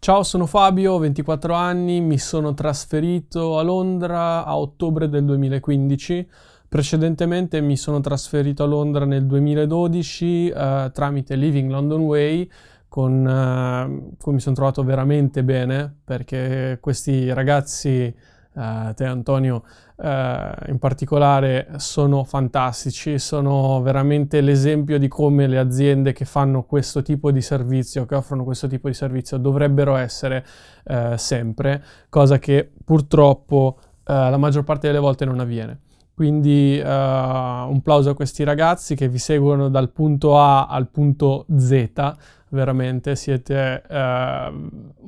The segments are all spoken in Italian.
Ciao, sono Fabio, ho 24 anni, mi sono trasferito a Londra a ottobre del 2015. Precedentemente mi sono trasferito a Londra nel 2012 eh, tramite Living London Way, con eh, cui mi sono trovato veramente bene perché questi ragazzi uh, te Antonio uh, in particolare sono fantastici, sono veramente l'esempio di come le aziende che fanno questo tipo di servizio, che offrono questo tipo di servizio dovrebbero essere uh, sempre, cosa che purtroppo la maggior parte delle volte non avviene. Quindi un plauso a questi ragazzi che vi seguono dal punto A al punto Z, veramente, siete uh,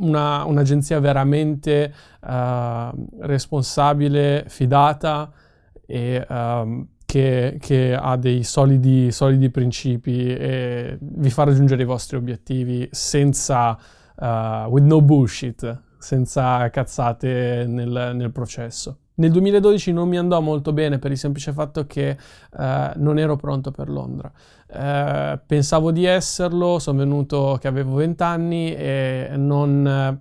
una, un'agenzia veramente uh, responsabile, fidata e uh, che, che, ha dei solidi, solidi, principi e vi fa raggiungere i vostri obiettivi senza, with no bullshit, senza cazzate nel, nel processo. Nel 2012 non mi andò molto bene per il semplice fatto che eh, non ero pronto per Londra. Eh, pensavo di esserlo, sono venuto che avevo 20 anni e non eh,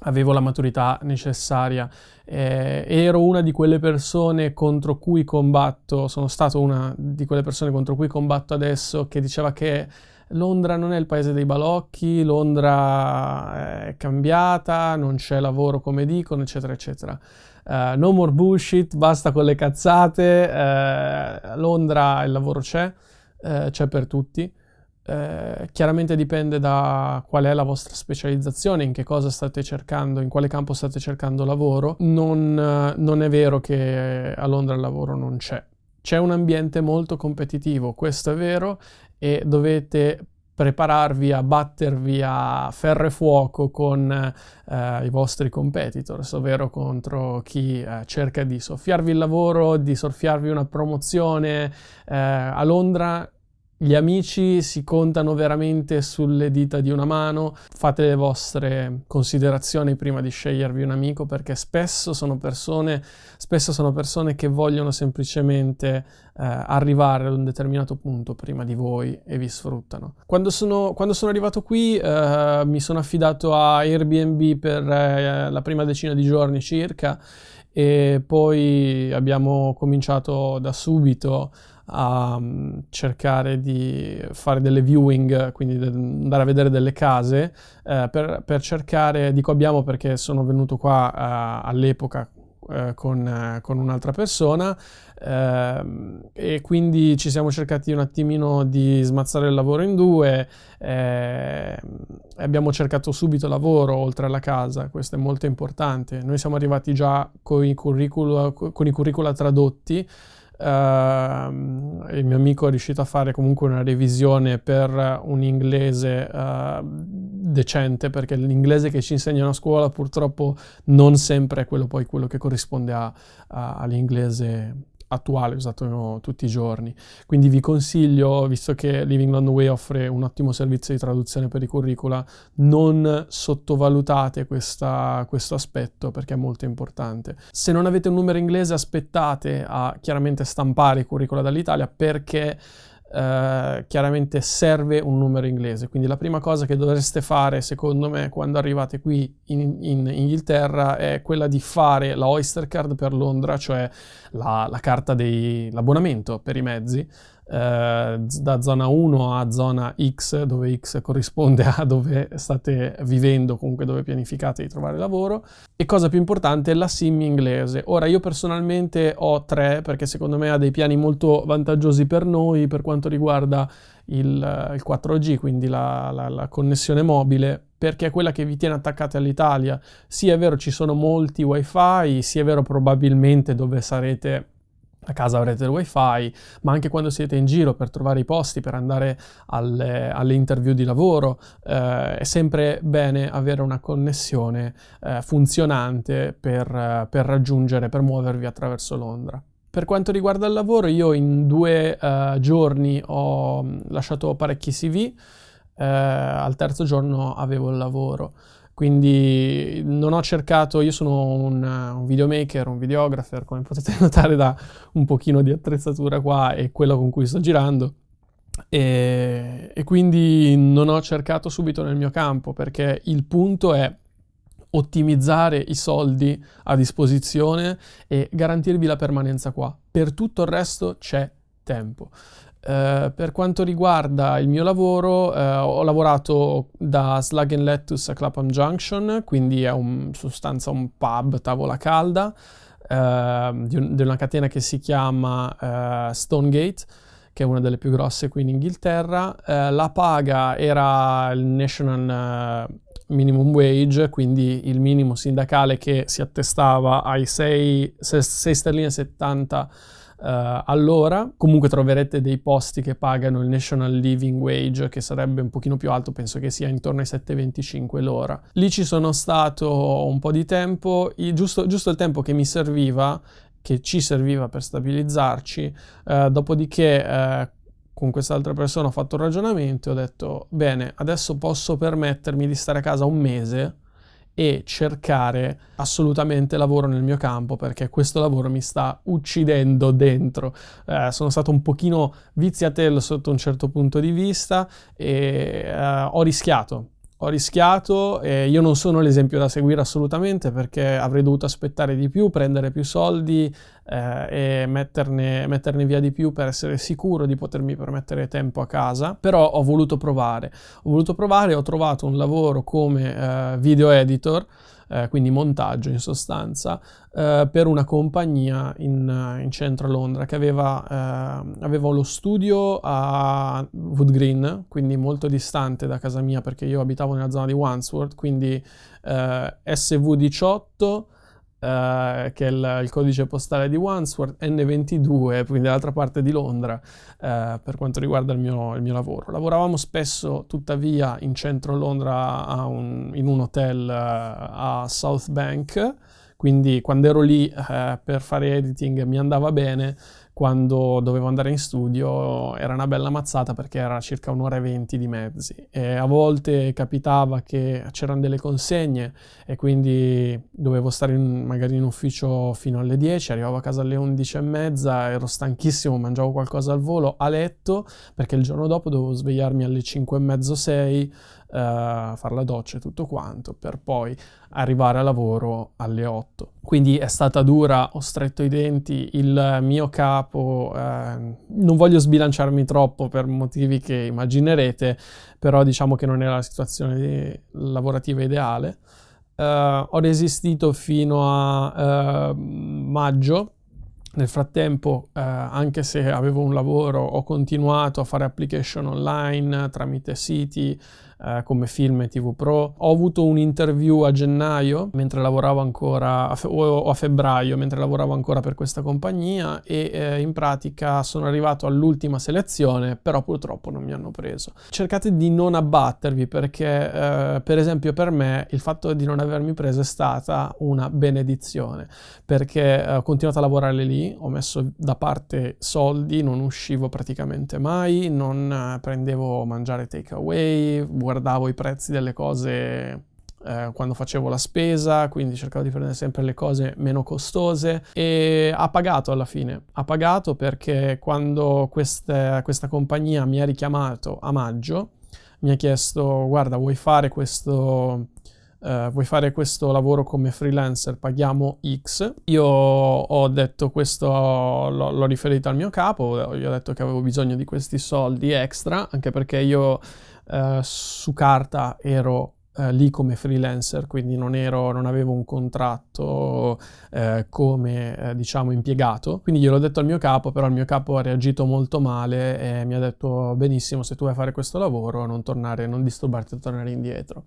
avevo la maturità necessaria. Eh, ero una di quelle persone contro cui combatto, sono stato una di quelle persone contro cui combatto adesso che diceva che Londra non è il paese dei balocchi, Londra è cambiata, non c'è lavoro come dicono, eccetera, eccetera. Uh, no more bullshit, basta con le cazzate, uh, Londra il lavoro c'è, uh, c'è per tutti. chiaramente dipende da qual è la vostra specializzazione, in che cosa state cercando, in quale campo state cercando lavoro. Non, non è vero che a Londra il lavoro non c'è. C'è un ambiente molto competitivo, questo è vero, e dovete prepararvi a battervi a ferro e fuoco con eh, i vostri competitors, ovvero contro chi eh, cerca di soffiarvi il lavoro, di soffiarvi una promozione. Eh, a Londra gli amici si contano veramente sulle dita di una mano, fate le vostre considerazioni prima di scegliervi un amico perché spesso sono persone, spesso sono persone che vogliono semplicemente eh, arrivare ad un determinato punto prima di voi e vi sfruttano. Quando sono, quando sono arrivato qui eh, mi sono affidato a Airbnb per eh, la prima decina di giorni circa e poi abbiamo cominciato da subito a mm, cercare di fare delle viewing, quindi andare a vedere delle case, eh, per, per, cercare, dico abbiamo perché sono venuto qua eh, all'epoca eh, con, con, un'altra persona ehm, e quindi ci siamo cercati un attimino di smazzare il lavoro in due, ehm, abbiamo cercato subito lavoro oltre alla casa, questo è molto importante, noi siamo arrivati già con i curricula, con i curricula tradotti, Uh, il mio amico è riuscito a fare comunque una revisione per un inglese uh, decente perché l'inglese che ci insegnano a scuola purtroppo non sempre è quello poi quello che corrisponde all'inglese attuale usato tutti i giorni. Quindi vi consiglio, visto che Living London Way offre un ottimo servizio di traduzione per i curricula, non sottovalutate questa, questo aspetto perché è molto importante. Se non avete un numero inglese aspettate a chiaramente stampare i curricula dall'Italia perché Uh, chiaramente serve un numero inglese. Quindi la prima cosa che dovreste fare, secondo me, quando arrivate qui in, in Inghilterra è quella di fare la Oyster Card per Londra, cioè la, la carta dell'abbonamento per i mezzi, eh, da zona 1 a zona X, dove X corrisponde a dove state vivendo, comunque dove pianificate di trovare lavoro. E cosa più importante, la SIM inglese. Ora io personalmente ho tre perché secondo me ha dei piani molto vantaggiosi per noi per quanto riguarda il, il 4G, quindi la, la, la connessione mobile perché è quella che vi tiene attaccati all'Italia. Sì, è vero, ci sono molti wifi, sì, è vero, probabilmente dove sarete a casa avrete il wifi, ma anche quando siete in giro per trovare i posti, per andare alle, alle interview di lavoro, eh, è sempre bene avere una connessione eh, funzionante per, per, raggiungere, per muovervi attraverso Londra. Per quanto riguarda il lavoro, io in due uh, giorni ho lasciato parecchi CV, uh, al terzo giorno avevo il lavoro. Quindi non ho cercato, io sono un, un videomaker, un videographer, come potete notare da un pochino di attrezzatura qua e quello con cui sto girando. E, e, quindi non ho cercato subito nel mio campo perché il punto è ottimizzare i soldi a disposizione e garantirvi la permanenza qua. Per tutto il resto c'è tempo. Uh, per quanto riguarda il mio lavoro, uh, ho lavorato da Slug and Lettuce a Clapham Junction, quindi è in sostanza un pub tavola calda uh, di, un, una catena che si chiama Stonegate, che è una delle più grosse qui in Inghilterra. la paga era il National Minimum Wage, quindi il minimo sindacale che si attestava ai 6, 6 sterline 70 Uh, all'ora. Comunque troverete dei posti che pagano il National Living Wage, che sarebbe un pochino più alto, penso che sia intorno ai 7,25 l'ora. Lì ci sono stato un po' di tempo, giusto, giusto il tempo che mi serviva, che ci serviva per stabilizzarci, uh, dopodiché uh, con quest'altra persona ho fatto un ragionamento e ho detto, bene, adesso posso permettermi di stare a casa un mese e cercare assolutamente lavoro nel mio campo perché questo lavoro mi sta uccidendo dentro. Eh, sono stato un pochino viziatello sotto un certo punto di vista e eh, ho rischiato, ho rischiato e io non sono l'esempio da seguire assolutamente perché avrei dovuto aspettare di più, prendere più soldi eh, e metterne, metterne, via di più per essere sicuro di potermi permettere tempo a casa, però ho voluto provare. Ho voluto provare, ho trovato un lavoro come eh, video editor eh, quindi montaggio in sostanza, eh, per una compagnia in, in, centro Londra che aveva, eh, aveva lo studio a Wood Green, quindi molto distante da casa mia perché io abitavo nella zona di Wandsworth, quindi eh, SV18 Uh, che è il, il, codice postale di Wandsworth, N22, quindi dall'altra parte di Londra, uh, per quanto riguarda il mio, il mio, lavoro. Lavoravamo spesso, tuttavia, in centro Londra un, in un hotel uh, a South Bank, quindi quando ero lì per fare editing mi andava bene, quando dovevo andare in studio era una bella mazzata perché era circa un'ora e venti di mezzi. E a volte capitava che c'erano delle consegne e quindi dovevo stare in, magari in ufficio fino alle 10, arrivavo a casa alle 11 e mezza, ero stanchissimo, mangiavo qualcosa al volo a letto perché il giorno dopo dovevo svegliarmi alle 5 e mezzo 6 uh, fare la doccia e tutto quanto, per poi arrivare a lavoro alle 8. Quindi è stata dura, ho stretto i denti, il mio capo, uh, non voglio sbilanciarmi troppo per motivi che immaginerete, però diciamo che non era la situazione lavorativa ideale. Uh, ho resistito fino a uh, maggio. Nel frattempo, uh, anche se avevo un lavoro, ho continuato a fare application online tramite siti eh, come film e TV Pro. Ho avuto un interview a gennaio, mentre lavoravo ancora, a o a febbraio, mentre lavoravo ancora per questa compagnia e eh, in pratica sono arrivato all'ultima selezione, però purtroppo non mi hanno preso. Cercate di non abbattervi perché, eh, per esempio, per me il fatto di non avermi preso è stata una benedizione, perché eh, ho continuato a lavorare lì, ho messo da parte soldi, non uscivo praticamente mai, non eh, prendevo mangiare takeaway, guardavo i prezzi delle cose eh, quando facevo la spesa, quindi cercavo di prendere sempre le cose meno costose e ha pagato alla fine, ha pagato perché quando queste, questa compagnia mi ha richiamato a maggio, mi ha chiesto guarda vuoi fare questo, Uh, vuoi fare questo lavoro come freelancer, paghiamo X. Io ho detto questo, l'ho, riferito al mio capo, gli ho detto che avevo bisogno di questi soldi extra, anche perché io uh, su carta ero Uh, lì come freelancer, quindi non, ero, non avevo un contratto uh, come uh, diciamo impiegato. Quindi gliel'ho detto al mio capo, però il mio capo ha reagito molto male e mi ha detto benissimo se tu vuoi fare questo lavoro non tornare, non disturbarti a tornare indietro.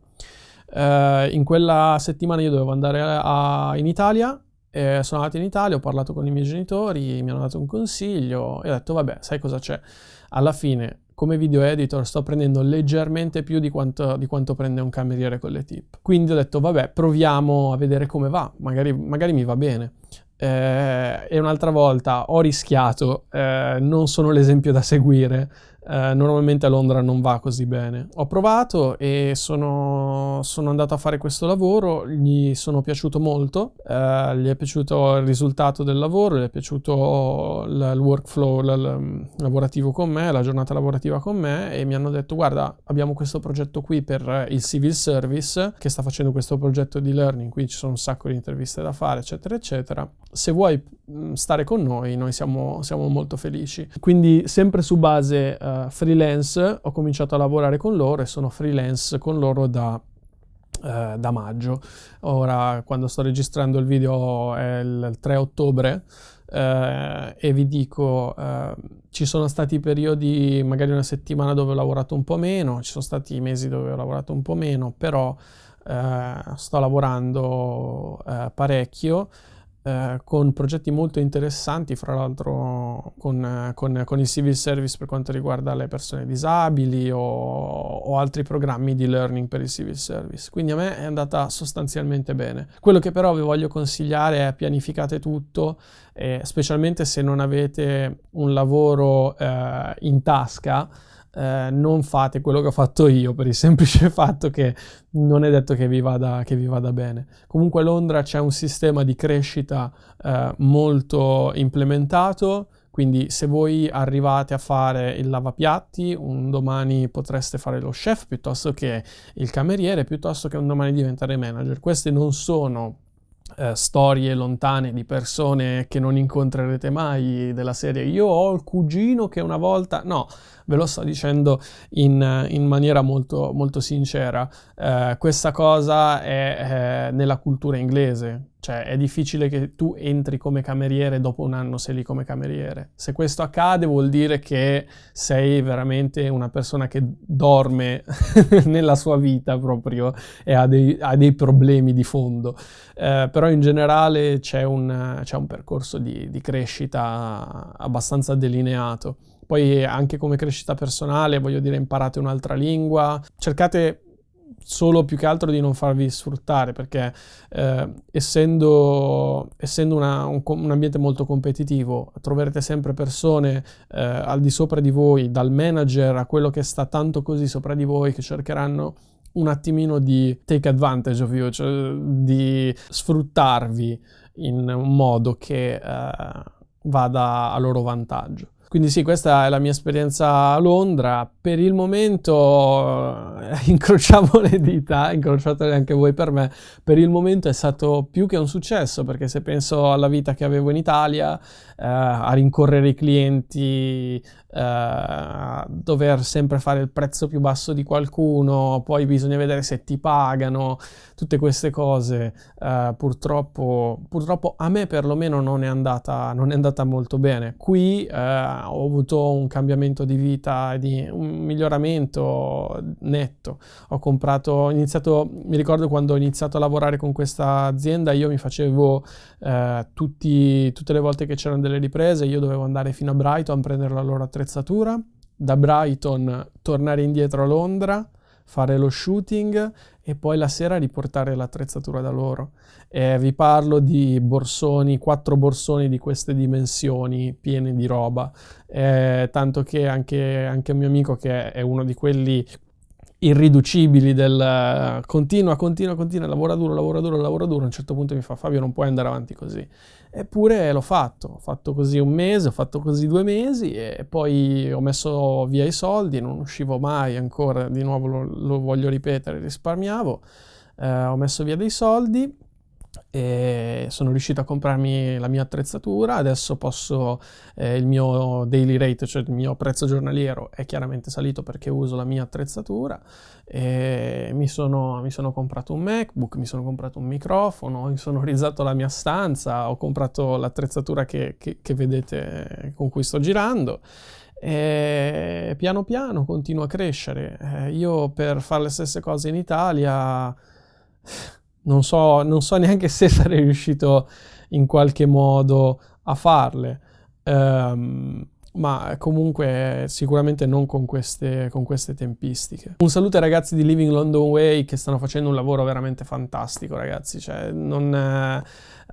Uh, in quella settimana io dovevo andare a, in Italia, eh, sono andato in Italia, ho parlato con i miei genitori, mi hanno dato un consiglio e ho detto vabbè, sai cosa c'è? Alla fine come video editor sto prendendo leggermente più di quanto, di quanto, prende un cameriere con le tip. Quindi ho detto vabbè, proviamo a vedere come va, magari, magari mi va bene. Eh, e un'altra volta ho rischiato, eh, non sono l'esempio da seguire, eh, normalmente a Londra non va così bene. Ho provato e sono, sono andato a fare questo lavoro, gli sono piaciuto molto, eh, gli è piaciuto il risultato del lavoro, gli è piaciuto il, workflow il, il, lavorativo con me, la giornata lavorativa con me e mi hanno detto guarda abbiamo questo progetto qui per il civil service che sta facendo questo progetto di learning, qui ci sono un sacco di interviste da fare eccetera eccetera. Se vuoi stare con noi, noi siamo, siamo molto felici. Quindi sempre su base uh, freelance ho cominciato a lavorare con loro e sono freelance con loro da Uh, da maggio. Ora, quando sto registrando il video è il 3 ottobre uh, e vi dico, uh, ci sono stati periodi, magari una settimana dove ho lavorato un po' meno, ci sono stati mesi dove ho lavorato un po' meno, però sto lavorando parecchio. Eh, con progetti molto interessanti, fra l'altro con, con, con, il civil service per quanto riguarda le persone disabili o, o, altri programmi di learning per il civil service. Quindi a me è andata sostanzialmente bene. Quello che però vi voglio consigliare è pianificate tutto, eh, specialmente se non avete un lavoro eh, in tasca eh, non fate quello che ho fatto io per il semplice fatto che non è detto che vi vada, che vi vada bene. Comunque a Londra c'è un sistema di crescita eh, molto implementato, quindi se voi arrivate a fare il lavapiatti, un domani potreste fare lo chef piuttosto che il cameriere, piuttosto che un domani diventare manager. Queste non sono eh, storie lontane di persone che non incontrerete mai della serie io ho il cugino che una volta no ve lo sto dicendo in, in maniera molto, molto sincera eh, questa cosa è eh, nella cultura inglese cioè è difficile che tu entri come cameriere dopo un anno sei lì come cameriere. Se questo accade vuol dire che sei veramente una persona che dorme nella sua vita proprio e ha dei, ha dei problemi di fondo. Eh, però in generale c'è un, un percorso di, di crescita abbastanza delineato. Poi anche come crescita personale, voglio dire, imparate un'altra lingua, cercate solo più che altro di non farvi sfruttare perché eh, essendo, essendo una, un, un, ambiente molto competitivo troverete sempre persone eh, al di sopra di voi, dal manager a quello che sta tanto così sopra di voi che cercheranno un attimino di take advantage of you, cioè di sfruttarvi in un modo che eh, vada a loro vantaggio. Quindi sì, questa è la mia esperienza a Londra. Per il momento eh, incrociamo le dita, incrociatele anche voi per me. Per il momento è stato più che un successo perché se penso alla vita che avevo in Italia, eh, a rincorrere i clienti, eh, dover sempre fare il prezzo più basso di qualcuno, poi bisogna vedere se ti pagano, tutte queste cose, eh, purtroppo, purtroppo a me perlomeno non è andata, non è andata molto bene. Qui eh, ho avuto un cambiamento di vita di un miglioramento netto. Ho comprato, ho iniziato, mi ricordo quando ho iniziato a lavorare con questa azienda, io mi facevo eh, tutti, tutte le volte che c'erano delle riprese, io dovevo andare fino a Brighton a prendere la loro attrezzatura, da Brighton tornare indietro a Londra, fare lo shooting e poi la sera riportare l'attrezzatura da loro. E vi parlo di borsoni, quattro borsoni di queste dimensioni pieni di roba, eh, tanto che anche, anche un mio amico che è uno di quelli irriducibili del continua, continua, continua, lavora duro, lavora duro, lavora duro, a un certo punto mi fa Fabio non puoi andare avanti così. Eppure l'ho fatto, ho fatto così un mese, ho fatto così due mesi e poi ho messo via i soldi, non uscivo mai ancora, di nuovo lo, lo voglio ripetere, risparmiavo, eh, ho messo via dei soldi e sono riuscito a comprarmi la mia attrezzatura, adesso posso, eh, il mio daily rate, cioè il mio prezzo giornaliero è chiaramente salito perché uso la mia attrezzatura. Mi sono, mi sono comprato un MacBook, mi sono comprato un microfono, ho insonorizzato la mia stanza, ho comprato l'attrezzatura che, che, che vedete con cui sto girando. E piano piano continuo a crescere. Eh, io per fare le stesse cose in Italia non so, non so neanche se sarei riuscito in qualche modo a farle. Um, ma comunque sicuramente non con queste, con queste, tempistiche. Un saluto ai ragazzi di Living London Way che stanno facendo un lavoro veramente fantastico, ragazzi. Cioè, non,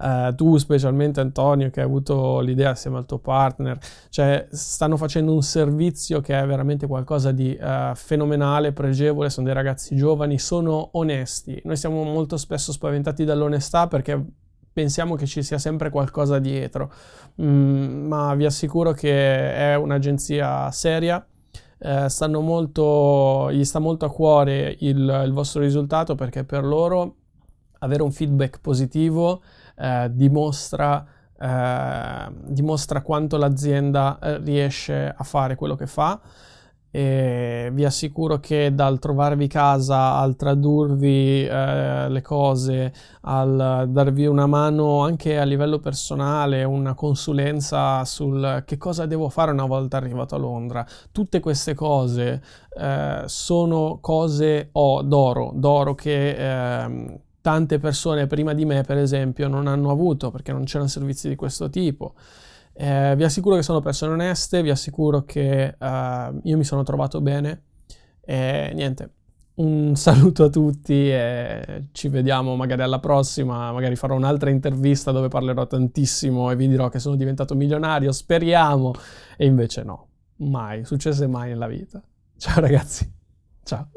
eh, tu specialmente Antonio che hai avuto l'idea assieme al tuo partner, cioè stanno facendo un servizio che è veramente qualcosa di eh, fenomenale, pregevole, sono dei ragazzi giovani, sono onesti. Noi siamo molto spesso spaventati dall'onestà perché pensiamo che ci sia sempre qualcosa dietro, mm, ma vi assicuro che è un'agenzia seria, eh, molto, gli sta molto a cuore il, il, vostro risultato perché per loro avere un feedback positivo eh, dimostra, eh, dimostra quanto l'azienda eh, riesce a fare quello che fa e vi assicuro che dal trovarvi casa al tradurvi eh, le cose, al darvi una mano anche a livello personale, una consulenza sul che cosa devo fare una volta arrivato a Londra, tutte queste cose eh, sono cose oh, d'oro, d'oro che eh, tante persone prima di me per esempio non hanno avuto perché non c'erano servizi di questo tipo. Eh, vi assicuro che sono persone oneste, vi assicuro che uh, io mi sono trovato bene e niente, un saluto a tutti e ci vediamo magari alla prossima, magari farò un'altra intervista dove parlerò tantissimo e vi dirò che sono diventato milionario, speriamo, e invece no, mai, successe mai nella vita. Ciao ragazzi, ciao.